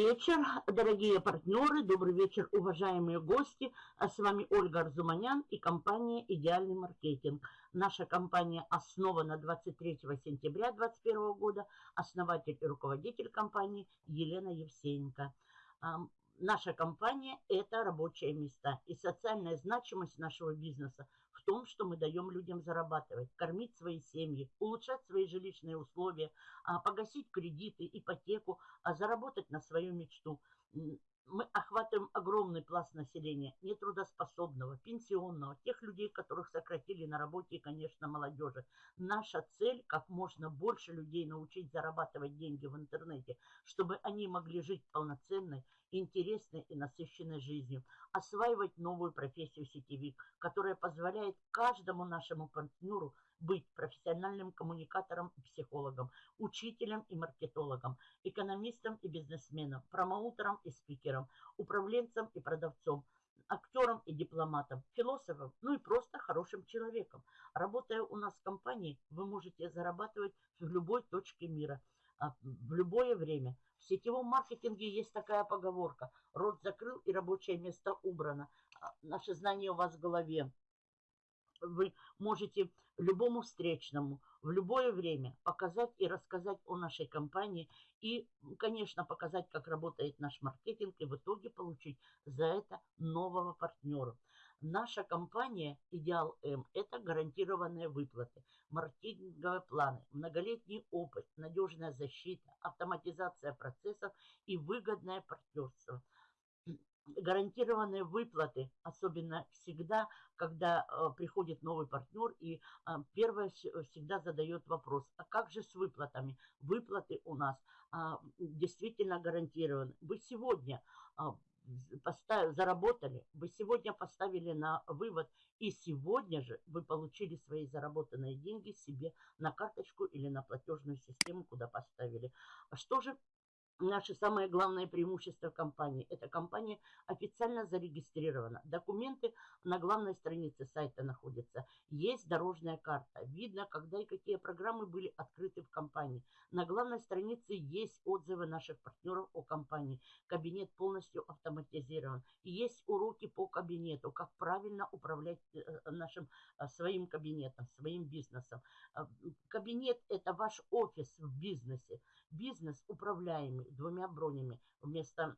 Вечер, дорогие партнеры, добрый вечер, уважаемые гости. А с вами Ольга Арзуманян и компания «Идеальный маркетинг». Наша компания основана 23 сентября 2021 года. Основатель и руководитель компании Елена Евсеенко. Наша компания – это рабочие места. И социальная значимость нашего бизнеса в том, что мы даем людям зарабатывать, кормить свои семьи, улучшать свои жилищные условия, а, погасить кредиты, ипотеку, а заработать на свою мечту мы охватываем огромный пласт населения, нетрудоспособного, пенсионного, тех людей, которых сократили на работе и, конечно, молодежи. Наша цель – как можно больше людей научить зарабатывать деньги в интернете, чтобы они могли жить полноценной, интересной и насыщенной жизнью, осваивать новую профессию сетевик, которая позволяет каждому нашему партнеру – быть профессиональным коммуникатором и психологом, учителем и маркетологом, экономистом и бизнесменом, промоутером и спикером, управленцем и продавцом, актером и дипломатом, философом, ну и просто хорошим человеком. Работая у нас в компании, вы можете зарабатывать в любой точке мира, а, в любое время. В сетевом маркетинге есть такая поговорка. Рот закрыл и рабочее место убрано. А, Наше знание у вас в голове вы можете любому встречному в любое время показать и рассказать о нашей компании и, конечно, показать, как работает наш маркетинг и в итоге получить за это нового партнера. Наша компания «Идеал М» – это гарантированные выплаты, маркетинговые планы, многолетний опыт, надежная защита, автоматизация процессов и выгодное партнерство – гарантированные выплаты, особенно всегда, когда э, приходит новый партнер, и э, первое всегда задает вопрос, а как же с выплатами? Выплаты у нас э, действительно гарантированы. Вы сегодня э, поставили, заработали, вы сегодня поставили на вывод, и сегодня же вы получили свои заработанные деньги себе на карточку или на платежную систему, куда поставили. Что же Наше самое главное преимущество компании. Эта компания официально зарегистрирована. Документы на главной странице сайта находятся. Есть дорожная карта. Видно, когда и какие программы были открыты в компании. На главной странице есть отзывы наших партнеров о компании. Кабинет полностью автоматизирован. есть уроки по кабинету, как правильно управлять э, э, нашим э, своим кабинетом, своим бизнесом. Кабинет – это ваш офис в бизнесе. Бизнес управляемый двумя бронями. Вместо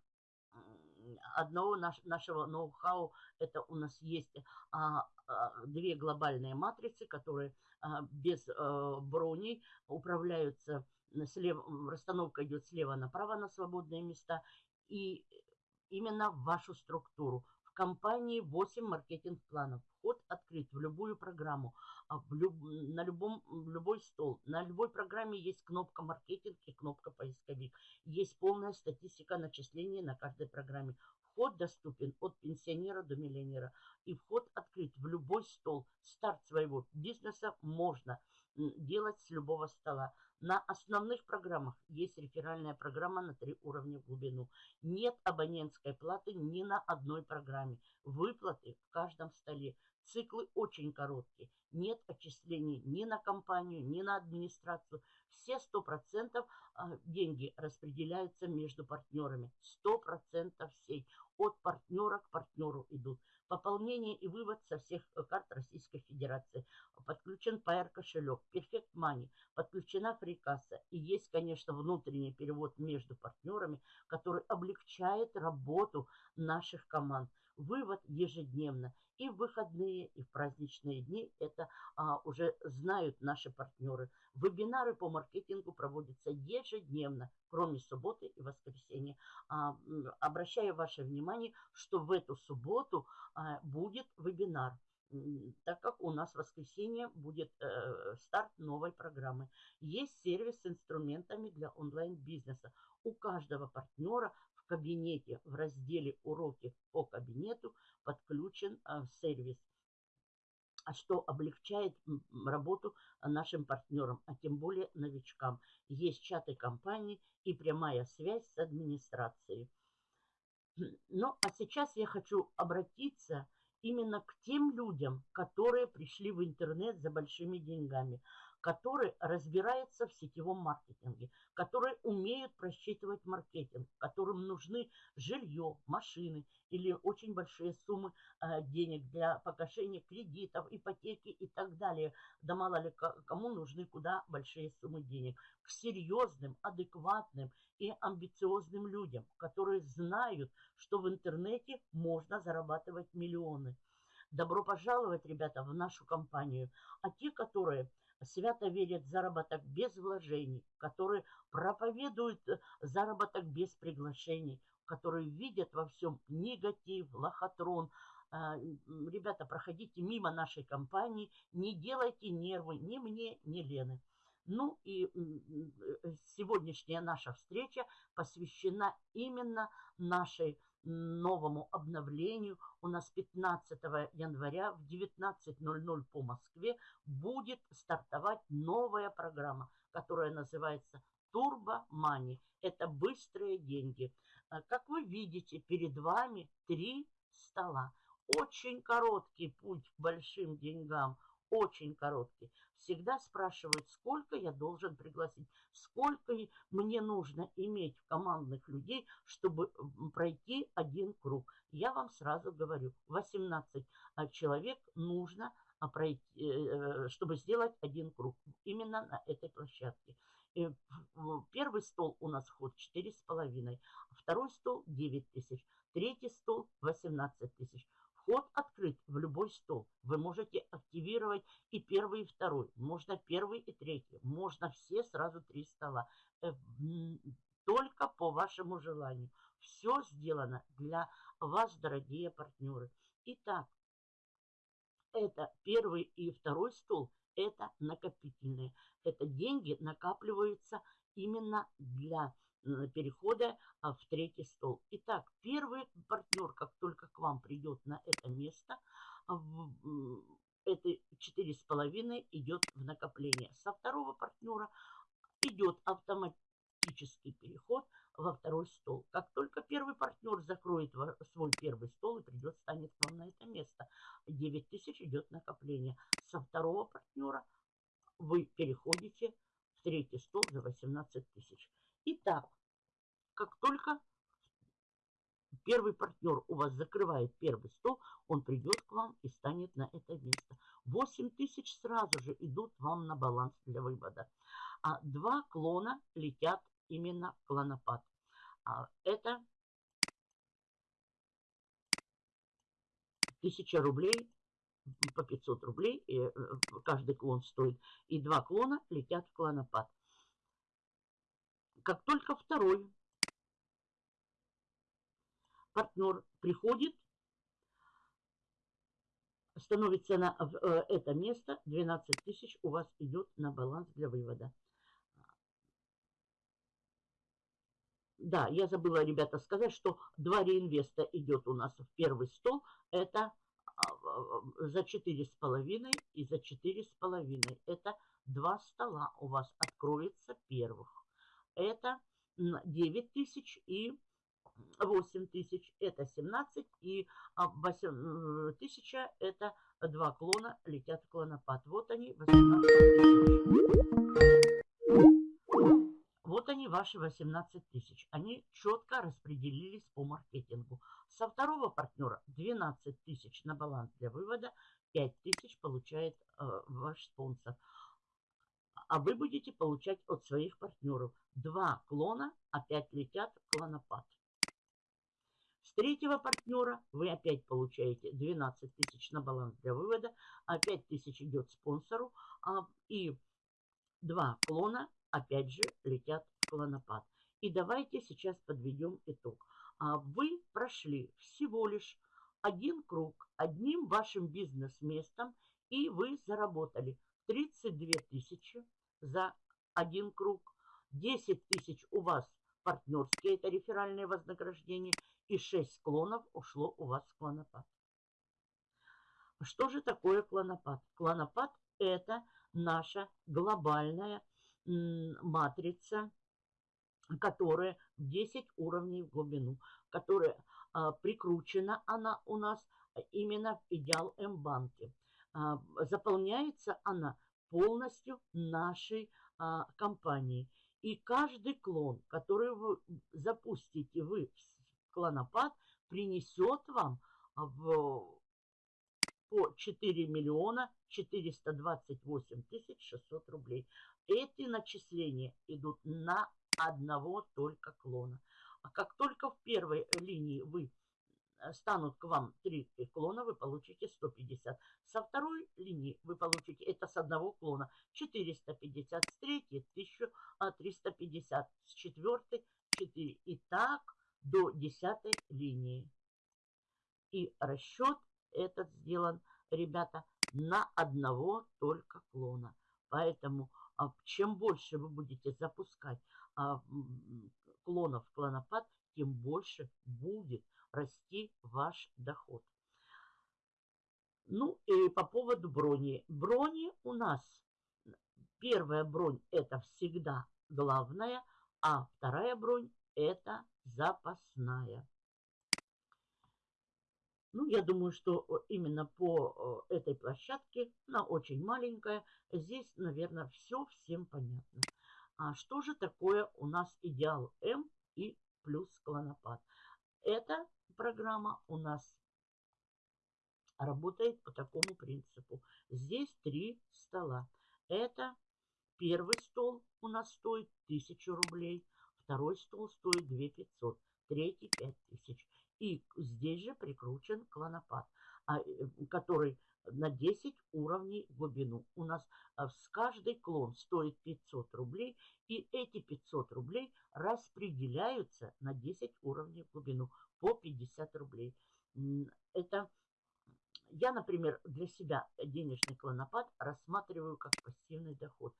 одного наш, нашего ноу-хау это у нас есть а, а, две глобальные матрицы, которые а, без а, броней управляются. Слева, расстановка идет слева направо на свободные места и именно в вашу структуру. Компании 8 маркетинг-планов. Вход открыт в любую программу, а в люб, на любом, в любой стол. На любой программе есть кнопка маркетинг и кнопка поисковик. Есть полная статистика начислений на каждой программе. Вход доступен от пенсионера до миллионера. И вход открыт в любой стол. Старт своего бизнеса можно делать с любого стола. На основных программах есть реферальная программа на три уровня в глубину. Нет абонентской платы ни на одной программе. Выплаты в каждом столе. Циклы очень короткие. Нет отчислений ни на компанию, ни на администрацию. Все 100% а, деньги распределяются между партнерами. 100% всей. От партнера к партнеру идут. Пополнение и вывод со всех э, карт Российской Федерации. Подключен PR кошелек, Perfect Money, подключена фрикасса. И есть, конечно, внутренний перевод между партнерами, который облегчает работу наших команд. Вывод ежедневно. И в выходные, и в праздничные дни это а, уже знают наши партнеры. Вебинары по маркетингу проводятся ежедневно, кроме субботы и воскресенья. А, обращаю ваше внимание, что в эту субботу а, будет вебинар так как у нас в воскресенье будет э, старт новой программы. Есть сервис с инструментами для онлайн-бизнеса. У каждого партнера в кабинете в разделе «Уроки по кабинету» подключен э, сервис а что облегчает работу нашим партнерам, а тем более новичкам. Есть чаты компании и прямая связь с администрацией. Ну, а сейчас я хочу обратиться именно к тем людям, которые пришли в интернет за большими деньгами. Которые разбираются в сетевом маркетинге, которые умеют просчитывать маркетинг, которым нужны жилье, машины или очень большие суммы э, денег для погашения кредитов, ипотеки и так далее. Да мало ли кому нужны куда большие суммы денег. К серьезным, адекватным и амбициозным людям, которые знают, что в интернете можно зарабатывать миллионы. Добро пожаловать, ребята, в нашу компанию. А те, которые свято верят в заработок без вложений, которые проповедуют э, заработок без приглашений, которые видят во всем негатив, лохотрон. А, ребята, проходите мимо нашей компании, не делайте нервы ни мне, ни Лены. Ну и э, сегодняшняя наша встреча посвящена именно нашей новому обновлению. У нас 15 января в 19.00 по Москве будет стартовать новая программа, которая называется Turbo Money. Это быстрые деньги. А, как вы видите, перед вами три стола. Очень короткий путь к большим деньгам, очень короткий всегда спрашивают, сколько я должен пригласить, сколько мне нужно иметь командных людей, чтобы пройти один круг. Я вам сразу говорю, 18 а, человек нужно а, пройти, э, чтобы сделать один круг именно на этой площадке. Первый стол у нас вход 4,5, второй стол 9 тысяч, третий стол 18 тысяч. Вход открыт в любой стол. Вы можете активировать и первый, и второй. Можно первый и третий. Можно все сразу три стола. Э, только по вашему желанию. Все сделано для вас, дорогие партнеры. Итак, это первый и второй стол. Это накопительные. Это деньги накапливаются именно для перехода а, в третий стол. Итак, первый партнер, как только к вам придет на это место, а, это четыре с половиной идет в накопление. Со второго партнера идет автоматический переход во второй стол. Как только первый партнер закроет свой первый стол и придет, станет к вам на это место, 9 тысяч идет накопление. Со второго партнера вы переходите в третий стол за 18 тысяч. Итак, как только первый партнер у вас закрывает первый стол, он придет к вам и станет на это место. 8 тысяч сразу же идут вам на баланс для вывода. А два клона летят именно в клонопад. А это 1000 рублей по 500 рублей, и э, каждый клон стоит, и два клона летят в клонопад. Как только второй партнер приходит, становится на э, это место, 12 тысяч у вас идет на баланс для вывода. Да, я забыла, ребята, сказать, что два реинвеста идет у нас в первый стол. Это а, за четыре с половиной и за четыре с половиной. Это два стола у вас откроется первых это 9 тысяч и 8 тысяч это 17 и 8 тысяча это два клона летят в клонопад. Вот они 18 тысяч. Вот они ваши 18 тысяч. Они четко распределились по маркетингу. Со второго партнера 12 тысяч на баланс для вывода, 5 тысяч получает э, ваш спонсор а вы будете получать от своих партнеров. Два клона опять летят в клонопад. С третьего партнера вы опять получаете 12 тысяч на баланс для вывода, а 5 тысяч идет спонсору, а, и два клона опять же летят в клонопад. И давайте сейчас подведем итог. А вы прошли всего лишь один круг одним вашим бизнес-местом, и вы заработали 32 тысячи за один круг. 10 тысяч у вас партнерские, это реферальные вознаграждения. И 6 клонов ушло у вас в клонопад. Что же такое клонопад? Клонопад это наша глобальная матрица, которая 10 уровней в глубину, которая а, прикручена она у нас именно в идеал М-банке. А, заполняется она полностью нашей а, компании. И каждый клон, который вы запустите вы в клонопад, принесет вам в, по 4 миллиона 428 тысяч 600 рублей. Эти начисления идут на одного только клона. А как только в первой линии вы станут к вам три клона, вы получите 150. Со второй линии вы получите, это с одного клона, 450. С третьей 1350. С четвертой 4. И так до десятой линии. И расчет этот сделан, ребята, на одного только клона. Поэтому а, чем больше вы будете запускать а, клонов в клонопад, тем больше будет расти ваш доход. Ну и по поводу брони. Брони у нас, первая бронь это всегда главная, а вторая бронь это запасная. Ну, я думаю, что именно по этой площадке, она очень маленькая, здесь, наверное, все всем понятно. А что же такое у нас идеал М и плюс клонопад? Эта программа у нас работает по такому принципу. Здесь три стола. Это первый стол у нас стоит 1000 рублей, второй стол стоит 2500, третий 5000. И здесь же прикручен клонопад, а, э, который на 10 уровней глубину. У нас а, с каждый клон стоит 500 рублей, и эти 500 рублей распределяются на 10 уровней глубину по 50 рублей. Это я, например, для себя денежный клонопад рассматриваю как пассивный доход.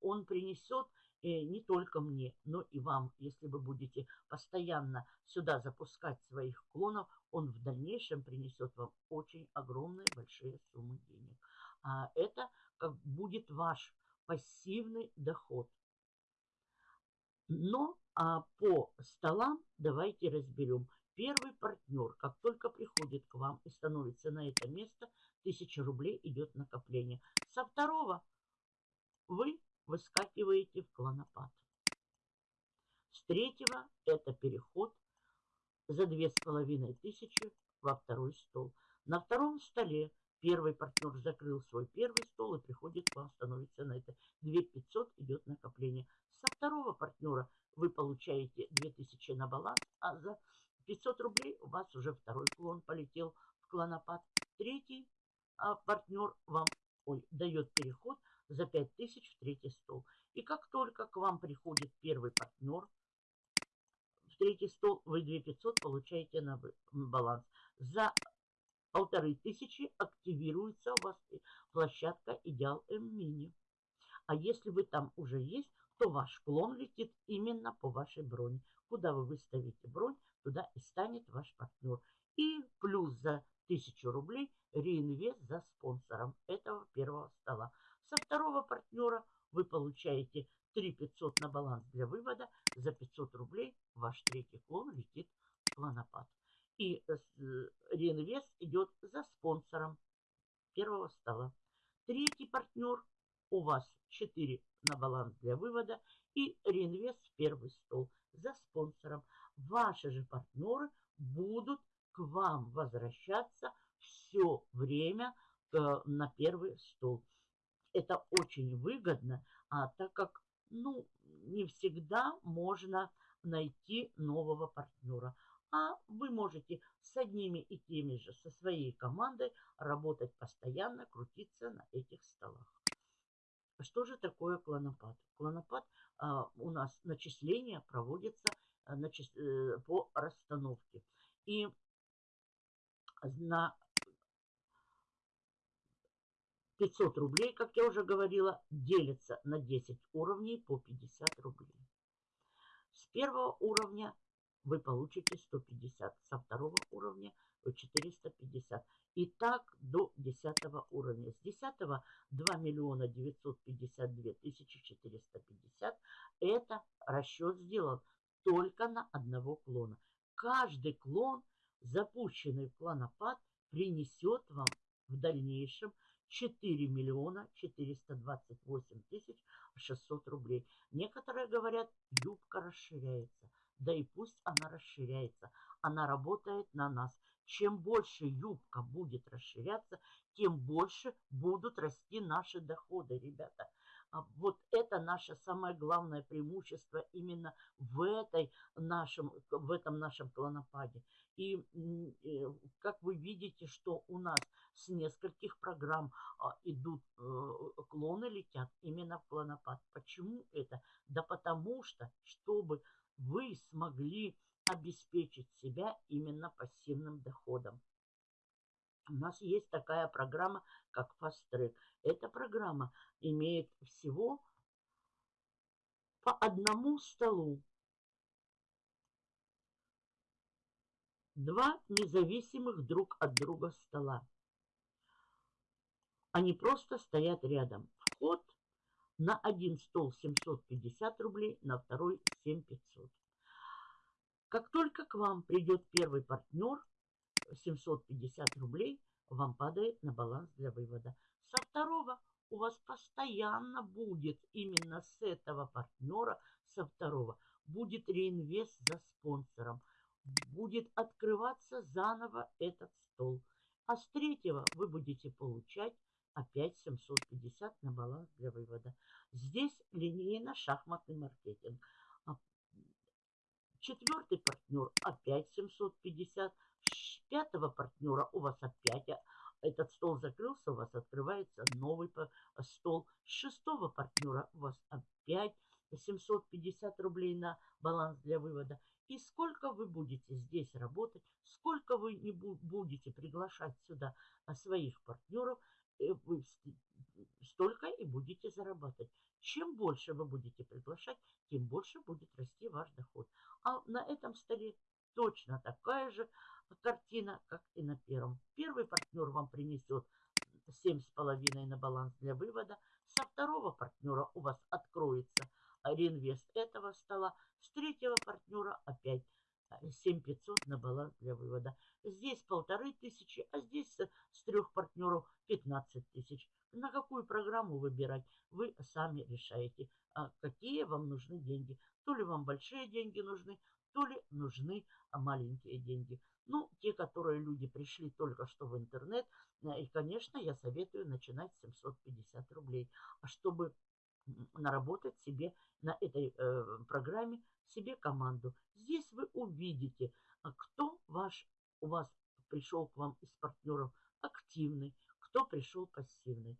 Он принесет э, не только мне, но и вам. Если вы будете постоянно сюда запускать своих клонов, он в дальнейшем принесет вам очень огромные большие суммы денег. А это как будет ваш пассивный доход. Но а по столам давайте разберем. Первый партнер, как только приходит к вам и становится на это место, 1000 рублей идет накопление. Со второго вы выскакиваете в клонопад. С третьего это переход за 2500 во второй стол. На втором столе первый партнер закрыл свой первый стол и приходит к вам, становится на это. 2500 идет накопление. Со второго партнера вы получаете 2000 на баланс, а за 500 рублей у вас уже второй клон полетел в клонопад. Третий а, партнер вам ой, дает переход за 5000 в третий стол. И как только к вам приходит первый партнер в третий стол, вы 2500 получаете на баланс. За полторы тысячи активируется у вас площадка Идеал М-Мини. А если вы там уже есть, то ваш клон летит именно по вашей броне. Куда вы выставите бронь, туда и станет ваш партнер. И плюс за 1000 рублей реинвест за спонсором этого первого стола. Со второго партнера вы получаете 3 500 на баланс для вывода. За 500 рублей ваш третий клон летит в планопад. И э, реинвест идет за спонсором первого стола. Третий партнер у вас 4 на баланс для вывода и реинвест в первый стол за спонсором ваши же партнеры будут к вам возвращаться все время э, на первый стол. Это очень выгодно, а так как ну, не всегда можно найти нового партнера. А вы можете с одними и теми же, со своей командой работать постоянно, крутиться на этих столах. Что же такое клонопад? Клонопад а, у нас начисления проводится Э, по расстановке. И на 500 рублей, как я уже говорила, делится на 10 уровней по 50 рублей. С первого уровня вы получите 150, со второго уровня 450. И так до 10 уровня. С 10 2 миллиона 952 тысячи 450. Это расчет сделан только на одного клона. Каждый клон, запущенный в клонопад, принесет вам в дальнейшем 4 миллиона 428 тысяч 600 рублей. Некоторые говорят, юбка расширяется. Да и пусть она расширяется. Она работает на нас. Чем больше юбка будет расширяться, тем больше будут расти наши доходы, ребята. А вот это наше самое главное преимущество именно в, этой нашем, в этом нашем клонопаде. И как вы видите, что у нас с нескольких программ а, идут э, клоны, летят именно в клонопад. Почему это? Да потому что, чтобы вы смогли обеспечить себя именно пассивным доходом. У нас есть такая программа, как Fast Track. Эта программа имеет всего по одному столу. Два независимых друг от друга стола. Они просто стоят рядом. Вход на один стол 750 рублей, на второй 7500. Как только к вам придет первый партнер, 750 рублей вам падает на баланс для вывода. Со второго у вас постоянно будет именно с этого партнера, со второго, будет реинвест за спонсором. Будет открываться заново этот стол. А с третьего вы будете получать опять 750 на баланс для вывода. Здесь линейно-шахматный маркетинг. А четвертый партнер опять 750. Пятого партнера у вас опять а, этот стол закрылся, у вас открывается новый стол. Шестого партнера у вас опять 750 рублей на баланс для вывода. И сколько вы будете здесь работать, сколько вы не будете приглашать сюда а, своих партнеров, э, вы столько и будете зарабатывать. Чем больше вы будете приглашать, тем больше будет расти ваш доход. А на этом столе точно такая же картина, как и на первом. Первый партнер вам принесет 7,5 на баланс для вывода. Со второго партнера у вас откроется реинвест этого стола. С третьего партнера опять 7500 на баланс для вывода. Здесь полторы тысячи, а здесь с трех партнеров 15 тысяч. На какую программу выбирать, вы сами решаете, а какие вам нужны деньги. То ли вам большие деньги нужны, то ли нужны маленькие деньги. Ну, те, которые люди пришли только что в интернет, э, и, конечно, я советую начинать с 750 рублей. А чтобы наработать себе на этой э, программе себе команду. Здесь вы увидите, а кто ваш, у вас пришел к вам из партнеров активный, кто пришел пассивный.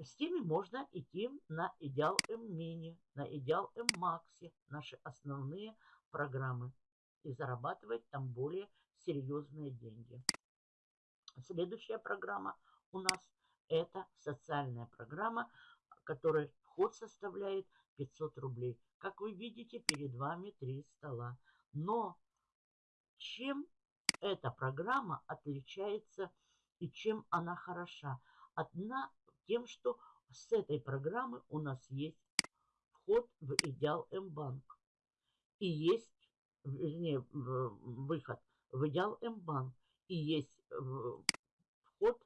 С теми можно идти на Идеал М-Мини, на Идеал М-Максе, наши основные программы, и зарабатывать там более серьезные деньги. Следующая программа у нас это социальная программа, которая вход составляет 500 рублей. Как вы видите, перед вами три стола. Но чем эта программа отличается и чем она хороша? Одна тем, что с этой программы у нас есть вход в Идеал М-банк. И есть, вернее, выход в Идеал М-банк. И есть вход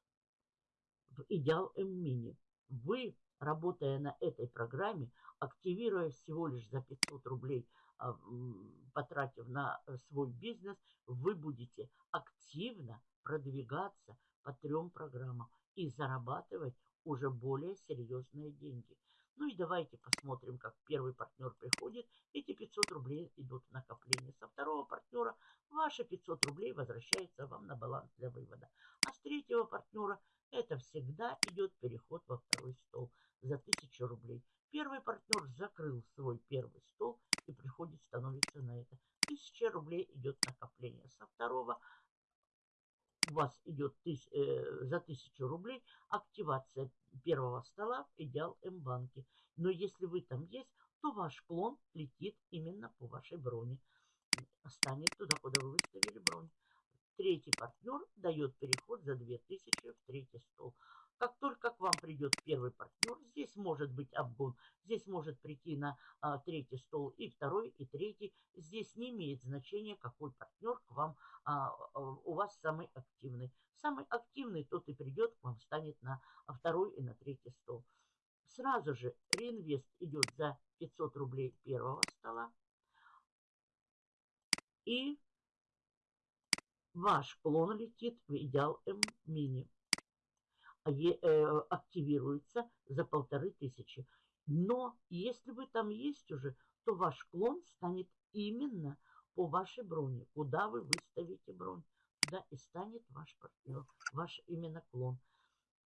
в Идеал М-мини. Вы работая на этой программе, активируя всего лишь за 500 рублей, а, потратив на э, свой бизнес, вы будете активно продвигаться по трем программам и зарабатывать уже более серьезные деньги. Ну и давайте посмотрим, как первый партнер приходит. Эти 500 рублей идут в накопление. Со второго партнера ваши 500 рублей возвращаются вам на баланс для вывода. А с третьего партнера это всегда идет переход во второй стол за 1000 рублей. Первый партнер закрыл свой первый стол и приходит, становится на это. 1000 рублей идет накопление. Со второго у вас идет тысяч, э, за 1000 рублей активация первого стола в Идеал М-банке. Но если вы там есть, то ваш клон летит именно по вашей броне. Станет туда, куда вы выставили бронь. Третий партнер дает переход за 2000 в третий стол. Как только к вам придет первый партнер, здесь может быть обгон, здесь может прийти на а, третий стол и второй, и третий. Здесь не имеет значения, какой партнер к вам, а, а, у вас самый активный. Самый активный тот и придет к вам, станет на второй и на третий стол. Сразу же реинвест идет за 500 рублей первого стола. И ваш клон летит в идеал М мини. Э, активируется за полторы тысячи. Но если вы там есть уже, то ваш клон станет именно по вашей броне. Куда вы выставите бронь, туда и станет ваш партнер, ваш именно клон.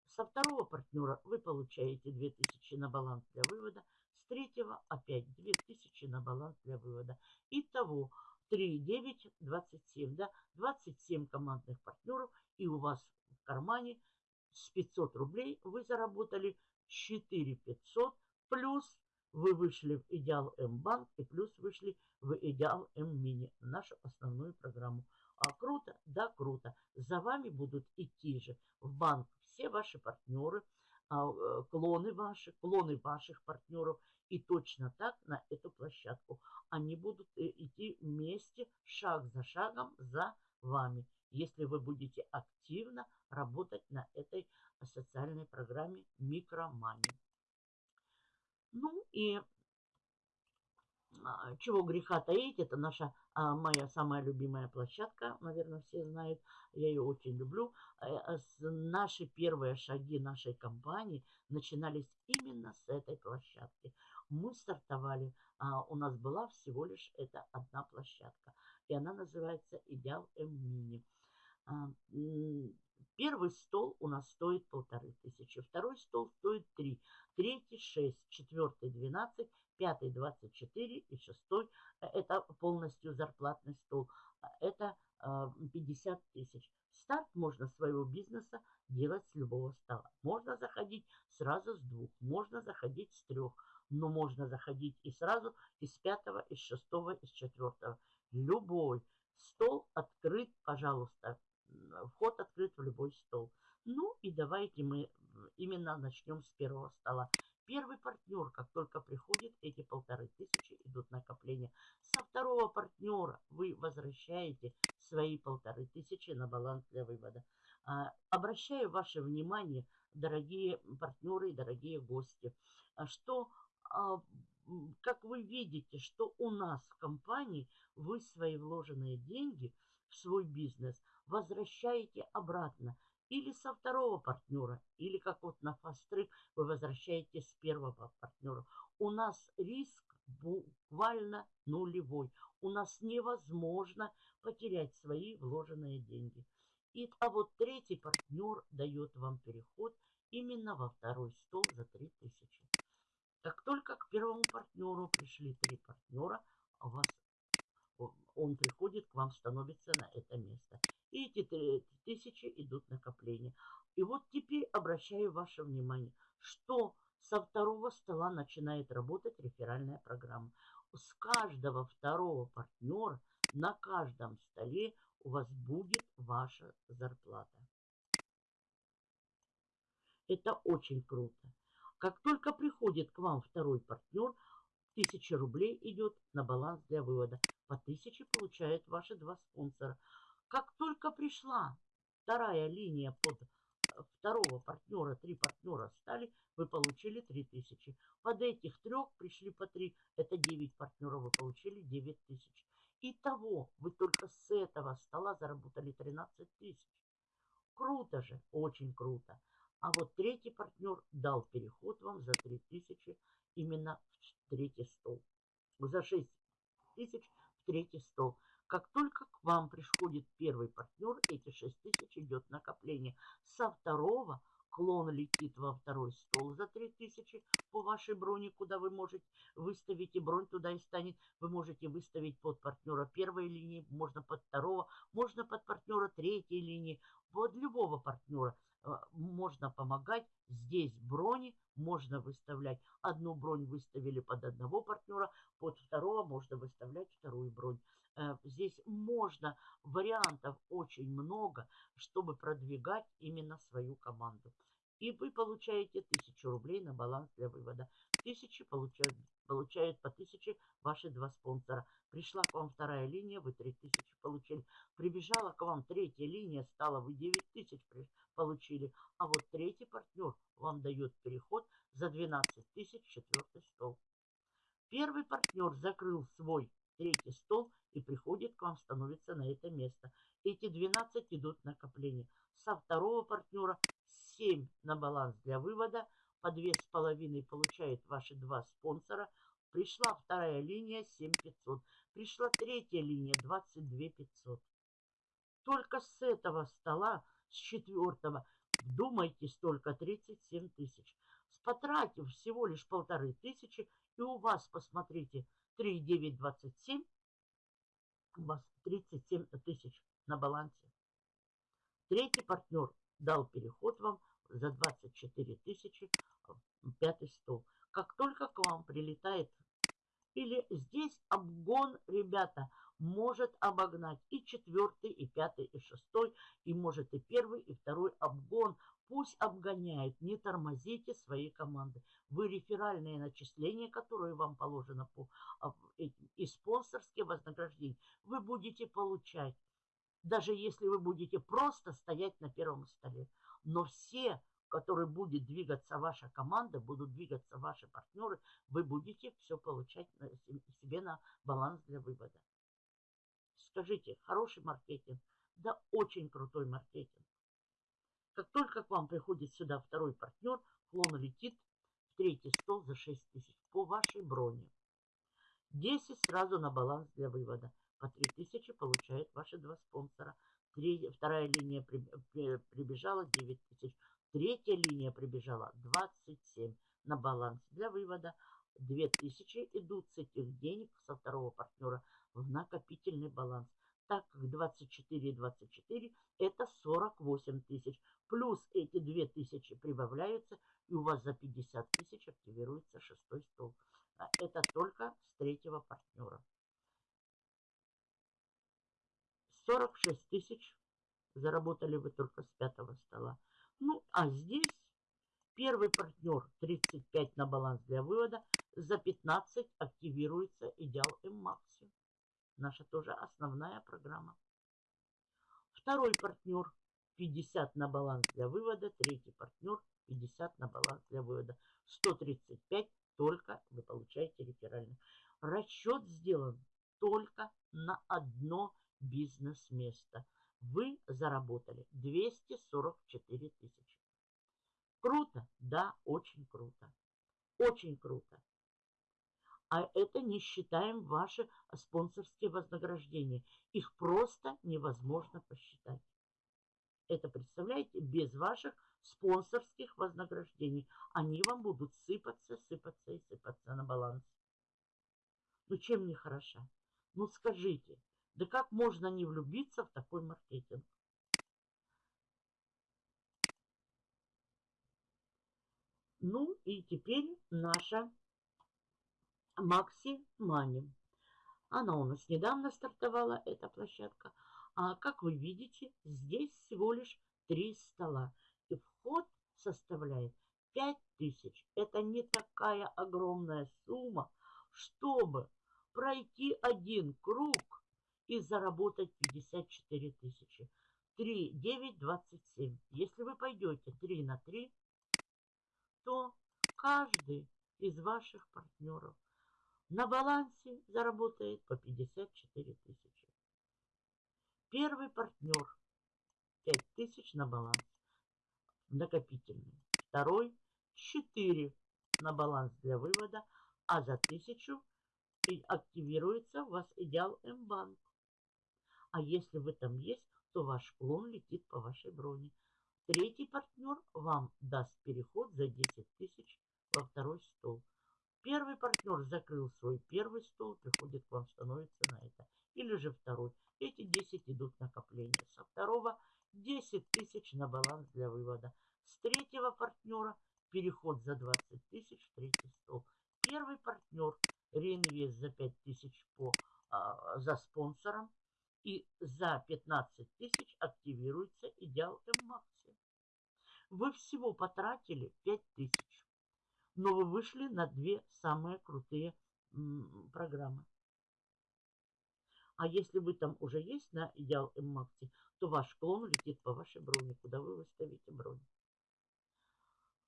Со второго партнера вы получаете 2000 на баланс для вывода. С третьего опять 2000 на баланс для вывода. Итого 3, 9, 27. Да? 27 командных партнеров. И у вас в кармане с 500 рублей вы заработали 4 500. Плюс вы вышли в Идеал М-банк и плюс вышли в Идеал М-мини, нашу основную программу. А круто? Да, круто. За вами будут идти же в банк все ваши партнеры, а, э, клоны ваши, клоны ваших партнеров. И точно так на эту площадку. Они будут э, идти вместе, шаг за шагом за вами, если вы будете активно работать на этой социальной программе Микромани. Ну и а, чего греха таить, это наша а, моя самая любимая площадка, наверное, все знают, я ее очень люблю. А, наши первые шаги нашей компании начинались именно с этой площадки. Мы стартовали, у нас была всего лишь эта одна площадка, и она называется Идеал М-Мини. Первый стол у нас стоит полторы тысячи, второй стол стоит три, третий шесть, четвертый двенадцать, пятый двадцать четыре и шестой э, это полностью зарплатный стол, а это 50 а, тысяч. Старт можно своего бизнеса делать с любого стола. Можно заходить сразу с двух, можно заходить с трех, но можно заходить и сразу из пятого, из шестого, из четвертого. Любой стол открыт, пожалуйста, вход открыт в любой стол. Ну и давайте мы именно начнем с первого стола. Первый партнер, как только приходит, эти полторы тысячи идут накопления. Со второго партнера вы возвращаете свои полторы тысячи на баланс для вывода. А, обращаю ваше внимание, дорогие партнеры и дорогие гости, что, а, как вы видите, что у нас в компании вы свои вложенные деньги в свой бизнес – возвращаете обратно. Или со второго партнера, или как вот на фастры вы возвращаете с первого партнера. У нас риск буквально нулевой. У нас невозможно потерять свои вложенные деньги. И, а вот третий партнер дает вам переход именно во второй стол за 3000. Как только к первому партнеру пришли три партнера, у вас он приходит к вам, становится на это место. И эти тысячи идут накопления. И вот теперь обращаю ваше внимание, что со второго стола начинает работать реферальная программа. С каждого второго партнера на каждом столе у вас будет ваша зарплата. Это очень круто. Как только приходит к вам второй партнер, 1000 рублей идет на баланс для вывода. По 1000 получают ваши два спонсора. Как только пришла вторая линия под э, второго партнера, три партнера стали, вы получили 3000. Под этих трех пришли по 3, это 9 партнеров, вы получили 9000. Итого вы только с этого стола заработали 13 тысяч. Круто же, очень круто. А вот третий партнер дал переход вам за 3000 именно в третий стол. За 6 тысяч в третий стол. Как только к вам приходит первый партнер, эти 6 тысяч идет накопление. Со второго клон летит во второй стол за 3000 по вашей броне, куда вы можете выставить, и бронь туда и станет. Вы можете выставить под партнера первой линии, можно под второго, можно под партнера третьей линии, под любого партнера. Э, можно помогать. Здесь брони можно выставлять. Одну бронь выставили под одного партнера, под второго можно выставлять вторую бронь. Э, здесь можно, вариантов очень много, чтобы продвигать именно свою команду. И вы получаете 1000 рублей на баланс для вывода. Тысячи получают, получают по 1000 ваши два спонсора. Пришла к вам вторая линия, вы 3000 получили. Прибежала к вам третья линия, стала вы 9000 получили. А вот третий партнер вам дает переход за 12 тысяч четвертый стол. Первый партнер закрыл свой третий стол и приходит к вам, становится на это место. Эти 12 идут в накопление. Со второго партнера 7 на баланс для вывода. По 2,5 получает ваши два спонсора. Пришла вторая линия 7500. Пришла третья линия 22500. Только с этого стола, с четвертого, вдумайтесь, только 37 тысяч. Потратив всего лишь полторы тысячи, и у вас, посмотрите, 3,927, у вас 37 тысяч на балансе. Третий партнер дал переход вам за 24 тысячи пятый стол. Как только к вам прилетает, или здесь обгон, ребята, может обогнать и четвертый, и пятый, и шестой, и может и первый, и второй обгон. Пусть обгоняет, не тормозите свои команды. Вы реферальные начисления, которые вам положено по а, и спонсорские вознаграждения, вы будете получать, даже если вы будете просто стоять на первом столе. Но все, которые будет двигаться ваша команда, будут двигаться ваши партнеры, вы будете все получать себе на баланс для вывода. Скажите, хороший маркетинг? Да, очень крутой маркетинг. Как только к вам приходит сюда второй партнер, клон летит в третий стол за 6 тысяч по вашей броне. 10 сразу на баланс для вывода. По 3 тысячи получают ваши два спонсора. Три, вторая линия при, при, прибежала 9 тысяч. Третья линия прибежала 27 на баланс для вывода. 2000 идут с этих денег со второго партнера в накопительный баланс так как 24 и 24 это 48 тысяч. Плюс эти 2 тысячи прибавляются, и у вас за 50 тысяч активируется шестой стол. А это только с третьего партнера. 46 тысяч заработали вы только с пятого стола. Ну, а здесь первый партнер 35 на баланс для вывода, за 15 активируется идеал М-Макси. Наша тоже основная программа. Второй партнер 50 на баланс для вывода. Третий партнер 50 на баланс для вывода. 135 только вы получаете реферальный. Расчет сделан только на одно бизнес-место. Вы заработали 244 тысячи. Круто? Да, очень круто. Очень круто а это не считаем ваши спонсорские вознаграждения. Их просто невозможно посчитать. Это, представляете, без ваших спонсорских вознаграждений. Они вам будут сыпаться, сыпаться и сыпаться на баланс. Ну, чем не хороша? Ну, скажите, да как можно не влюбиться в такой маркетинг? Ну, и теперь наша Макси Мани. Она у нас недавно стартовала, эта площадка. А как вы видите, здесь всего лишь три стола. И вход составляет 5000. Это не такая огромная сумма, чтобы пройти один круг и заработать 54 тысячи. 3, 9, 27. Если вы пойдете 3 на 3, то каждый из ваших партнеров на балансе заработает по 54 тысячи. Первый партнер 5 тысяч на баланс накопительный. Второй 4 на баланс для вывода, а за тысячу активируется у вас идеал М-банк. А если вы там есть, то ваш клон летит по вашей броне. Третий партнер вам даст переход за 10 тысяч во второй стол. Первый партнер закрыл свой первый стол, приходит к вам, становится на это. Или же второй. Эти 10 идут накопления. Со второго 10 тысяч на баланс для вывода. С третьего партнера переход за 20 тысяч в третий стол. Первый партнер реинвест за 5 тысяч по, а, за спонсором. И за 15 тысяч активируется идеал М-Макси. Вы всего потратили 5000, но вы вышли на две самые крутые программы. А если вы там уже есть на Идеал Макси, то ваш клон летит по вашей броне, куда вы выставите бронь.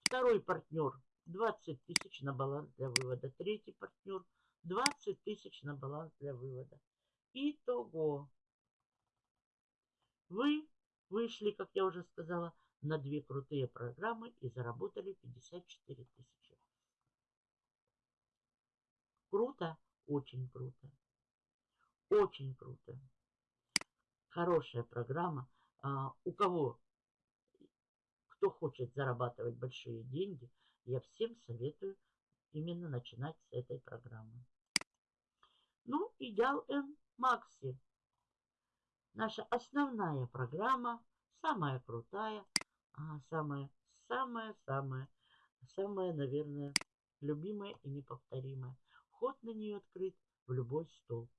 Второй партнер 20 тысяч на баланс для вывода. Третий партнер 20 тысяч на баланс для вывода. Итого. Вы вышли, как я уже сказала, на две крутые программы и заработали 54 тысячи. Круто? Очень круто. Очень круто. Хорошая программа. А, у кого, кто хочет зарабатывать большие деньги, я всем советую именно начинать с этой программы. Ну, Идеал N Макси. Наша основная программа, самая крутая, а, самая, самая, самая, самая, наверное, любимая и неповторимая. Вход на нее открыт в любой стол.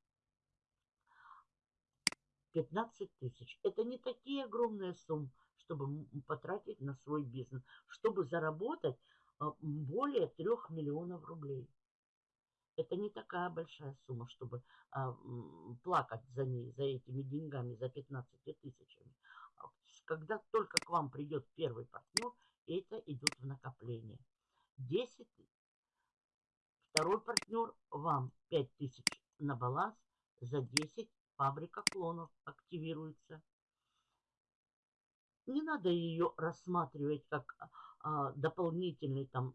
15 тысяч. Это не такие огромные суммы, чтобы потратить на свой бизнес, чтобы заработать а, более 3 миллионов рублей. Это не такая большая сумма, чтобы а, плакать за ней, за этими деньгами, за 15 тысячами. А когда только к вам придет первый партнер, это идет в накопление. 10 Второй партнер вам 5000 на баланс за 10 фабрика клонов активируется. Не надо ее рассматривать как а, дополнительный там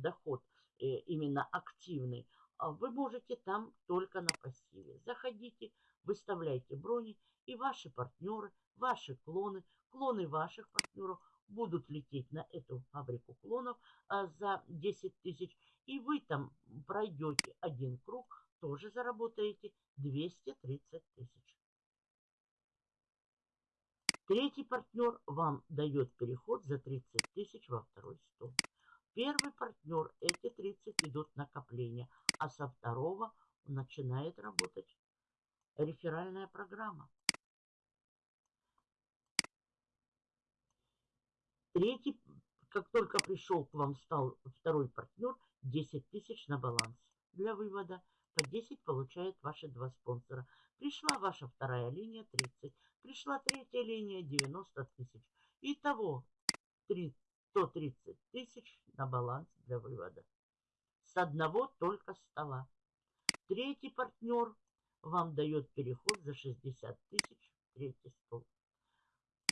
доход, именно активный. А вы можете там только на пассиве. Заходите, выставляйте брони, и ваши партнеры, ваши клоны, клоны ваших партнеров будут лететь на эту фабрику клонов а, за 10 тысяч. И вы там пройдете один круг, тоже заработаете 230 тысяч. Третий партнер вам дает переход за 30 тысяч во второй стол. Первый партнер, эти 30 идут накопления, а со второго начинает работать реферальная программа. Третий, как только пришел к вам, стал второй партнер, 10 тысяч на баланс для вывода. По 10 получает ваши два спонсора. Пришла ваша вторая линия 30. Пришла третья линия 90 тысяч. Итого 130 тысяч на баланс для вывода. Одного только стола. Третий партнер вам дает переход за 60 тысяч третий стол.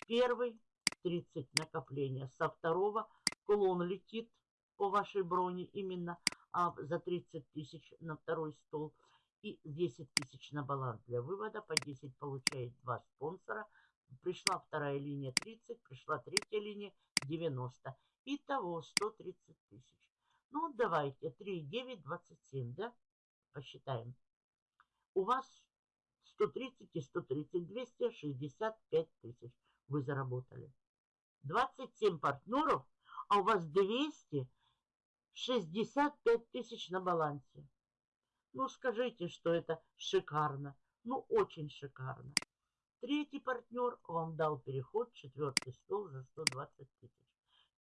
Первый 30 накопления. Со второго клон летит по вашей броне именно а за 30 тысяч на второй стол и 10 тысяч на баланс для вывода. По 10 получает два спонсора. Пришла вторая линия 30, пришла третья линия 90. Итого 130 тысяч. Ну, давайте 3, 9, 27, да? Посчитаем. У вас 130 и 130, 265 тысяч вы заработали. 27 партнеров, а у вас 200 65 тысяч на балансе. Ну, скажите, что это шикарно. Ну, очень шикарно. Третий партнер вам дал переход, четвертый стол за 120 тысяч.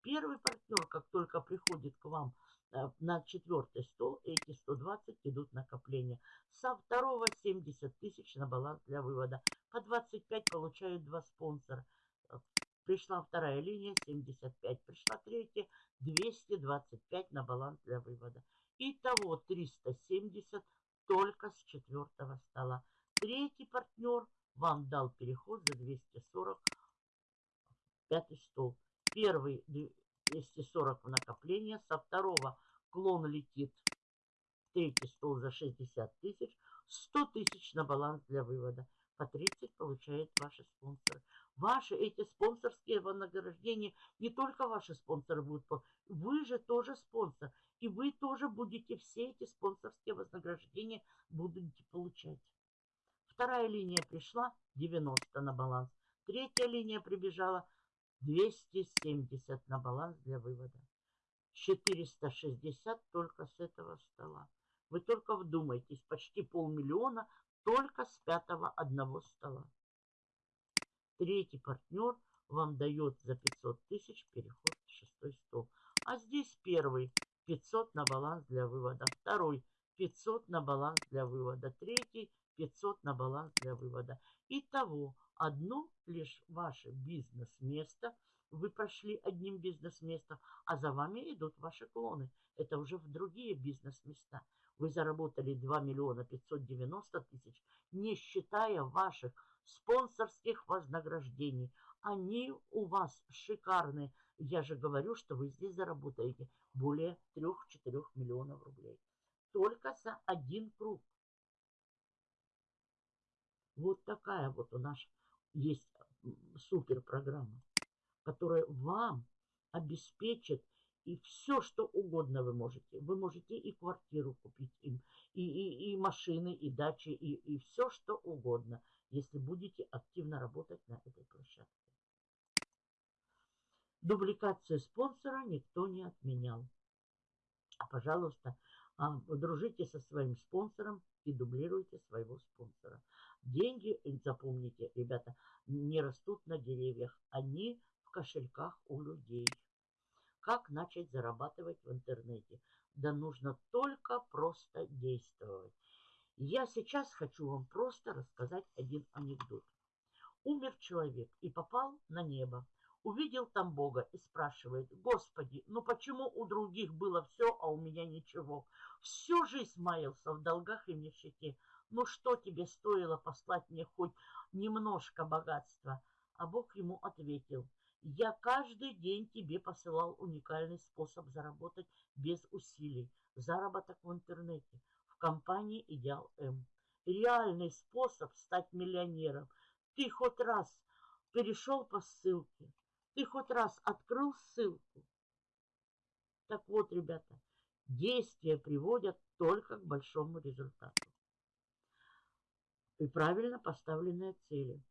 Первый партнер, как только приходит к вам на четвертый стол, эти 120 идут накопления. Со второго 70 тысяч на баланс для вывода. По 25 получают два спонсора. Пришла вторая линия 75. Пришла третья 225 на баланс для вывода. Итого 370 только с четвертого стола. Третий партнер вам дал переход за 240 пятый стол. Первый 240 в накопление. Со второго клон летит. Третий стол за 60 тысяч. 100 тысяч на баланс для вывода. По 30 получает ваши спонсоры. Ваши эти спонсорские вознаграждения, не только ваши спонсоры будут, вы же тоже спонсор. И вы тоже будете все эти спонсорские вознаграждения будете получать. Вторая линия пришла, 90 на баланс. Третья линия прибежала, 270 на баланс для вывода. 460 только с этого стола. Вы только вдумайтесь, почти полмиллиона только с пятого одного стола. Третий партнер вам дает за 500 тысяч переход в шестой стол. А здесь первый 500 на баланс для вывода, второй 500 на баланс для вывода, третий 500 на баланс для вывода. Итого одно лишь ваше бизнес-место, вы прошли одним бизнес-местом, а за вами идут ваши клоны. Это уже в другие бизнес-места. Вы заработали 2 миллиона 590 тысяч, не считая ваших спонсорских вознаграждений. Они у вас шикарные. Я же говорю, что вы здесь заработаете более 3-4 миллионов рублей. Только за один круг. Вот такая вот у нас есть супер программа, которая вам обеспечит и все, что угодно вы можете. Вы можете и квартиру купить им, и, и, и машины, и дачи, и, и все, что угодно, если будете активно работать на этой площадке. Дубликацию спонсора никто не отменял. Пожалуйста, а, дружите со своим спонсором и дублируйте своего спонсора. Деньги, запомните, ребята, не растут на деревьях, они в кошельках у людей. Как начать зарабатывать в интернете? Да нужно только просто действовать. Я сейчас хочу вам просто рассказать один анекдот. Умер человек и попал на небо. Увидел там Бога и спрашивает, Господи, ну почему у других было все, а у меня ничего? Всю жизнь маялся в долгах и нищете. Ну что тебе стоило послать мне хоть немножко богатства? А Бог ему ответил, я каждый день тебе посылал уникальный способ заработать без усилий. Заработок в интернете, в компании «Идеал М». Реальный способ стать миллионером. Ты хоть раз перешел по ссылке, ты хоть раз открыл ссылку. Так вот, ребята, действия приводят только к большому результату. И правильно поставленные цели.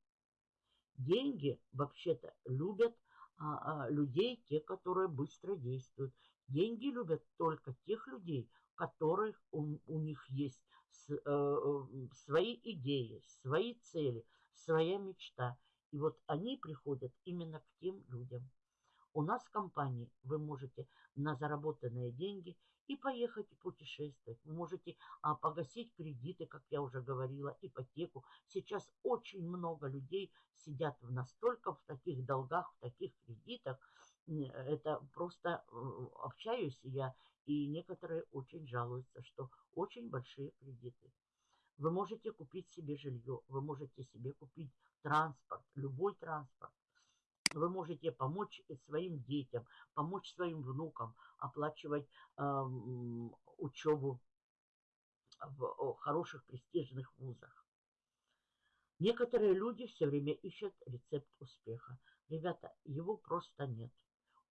Деньги вообще-то любят а, а, людей, те, которые быстро действуют. Деньги любят только тех людей, которых у, у них есть с, э, э, свои идеи, свои цели, своя мечта. И вот они приходят именно к тем людям. У нас в компании вы можете на заработанные деньги и поехать путешествовать. Вы можете а, погасить кредиты, как я уже говорила, ипотеку. Сейчас очень много людей сидят в настолько в таких долгах, в таких кредитах. Это просто э, общаюсь я, и некоторые очень жалуются, что очень большие кредиты. Вы можете купить себе жилье, вы можете себе купить транспорт, любой транспорт. Вы можете помочь своим детям, помочь своим внукам, оплачивать э, учебу в хороших престижных вузах. Некоторые люди все время ищут рецепт успеха. Ребята, его просто нет.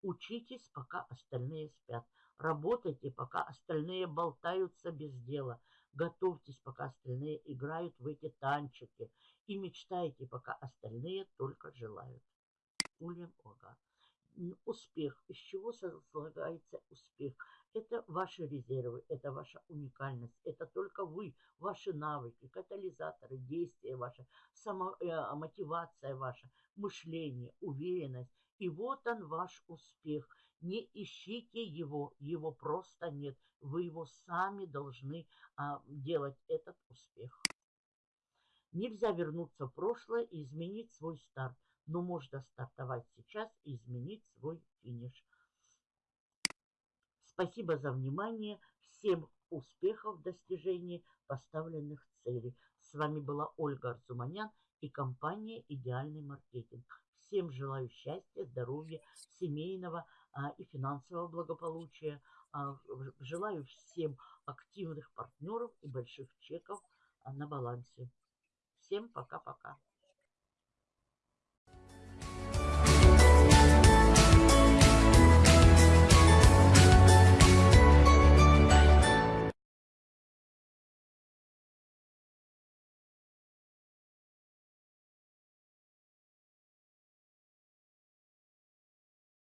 Учитесь, пока остальные спят. Работайте, пока остальные болтаются без дела. Готовьтесь, пока остальные играют в эти танчики. И мечтайте, пока остальные только желают. Ульям Ога. Успех. Из чего слагается успех? Это ваши резервы, это ваша уникальность, это только вы, ваши навыки, катализаторы, действия ваши, самомотивация э, ваша, мышление, уверенность. И вот он ваш успех. Не ищите его, его просто нет. Вы его сами должны а, делать, этот успех. Нельзя вернуться в прошлое и изменить свой старт, но можно стартовать сейчас и изменить свой финиш. Спасибо за внимание. Всем успехов в достижении поставленных целей. С вами была Ольга Арзуманян и компания «Идеальный маркетинг». Всем желаю счастья, здоровья, семейного а, и финансового благополучия. А, желаю всем активных партнеров и больших чеков а, на балансе. Всем пока-пока.